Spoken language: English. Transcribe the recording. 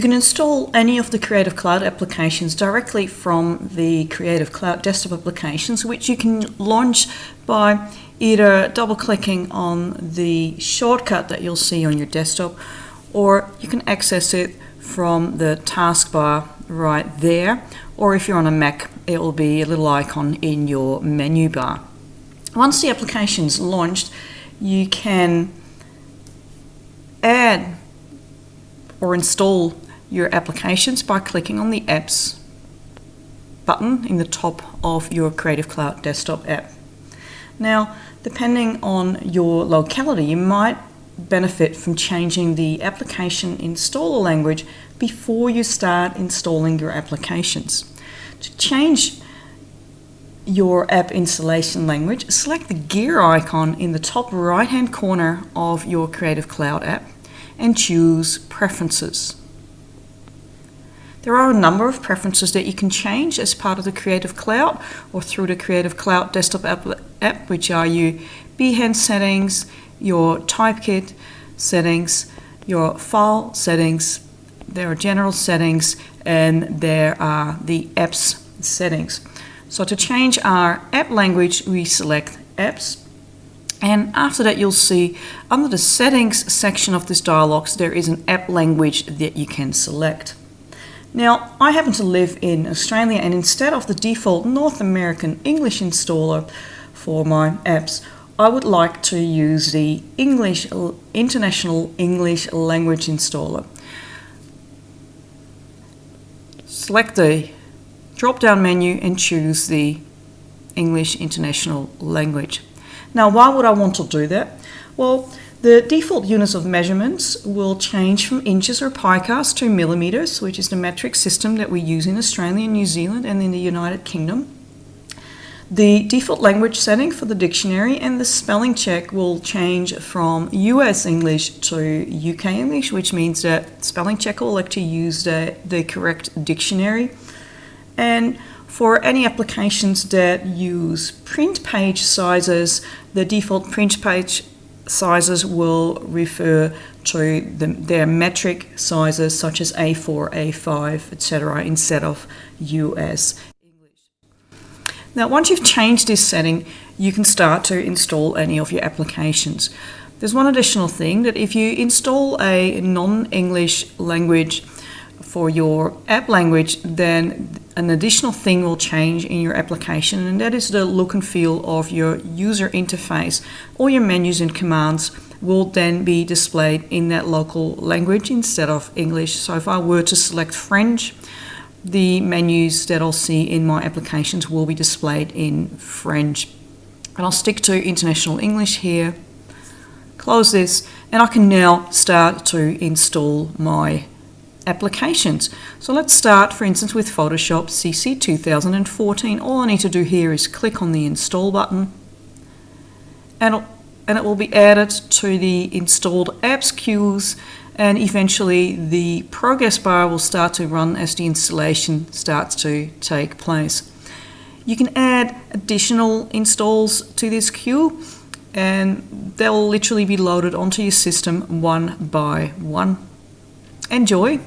can install any of the Creative Cloud applications directly from the Creative Cloud desktop applications, which you can launch by either double clicking on the shortcut that you'll see on your desktop, or you can access it from the taskbar right there, or if you're on a Mac, it will be a little icon in your menu bar. Once the application's launched, you can add or install your applications by clicking on the Apps button in the top of your Creative Cloud desktop app. Now, depending on your locality, you might benefit from changing the application installer language before you start installing your applications. To change your app installation language, select the gear icon in the top right hand corner of your Creative Cloud app and choose Preferences. There are a number of preferences that you can change as part of the Creative Cloud or through the Creative Cloud desktop app, app which are your Behance settings, your Typekit settings, your file settings, there are general settings, and there are the apps settings. So to change our app language, we select apps and after that, you'll see under the settings section of this dialog, there is an app language that you can select. Now, I happen to live in Australia and instead of the default North American English installer for my apps, I would like to use the English International English Language Installer. Select the drop-down menu and choose the English International Language. Now, why would I want to do that? Well, the default units of measurements will change from inches or picas to millimeters, which is the metric system that we use in Australia, New Zealand, and in the United Kingdom. The default language setting for the dictionary and the spelling check will change from US English to UK English, which means that spelling check will like to use the, the correct dictionary. And for any applications that use print page sizes, the default print page sizes will refer to the, their metric sizes such as A4, A5, etc. instead of US English. Now once you've changed this setting, you can start to install any of your applications. There's one additional thing that if you install a non-English language for your app language, then an additional thing will change in your application, and that is the look and feel of your user interface. All your menus and commands will then be displayed in that local language instead of English. So if I were to select French, the menus that I'll see in my applications will be displayed in French. And I'll stick to International English here, close this, and I can now start to install my applications. So let's start, for instance, with Photoshop CC 2014. All I need to do here is click on the Install button and, and it will be added to the installed apps queues and eventually the progress bar will start to run as the installation starts to take place. You can add additional installs to this queue and they'll literally be loaded onto your system one by one. Enjoy!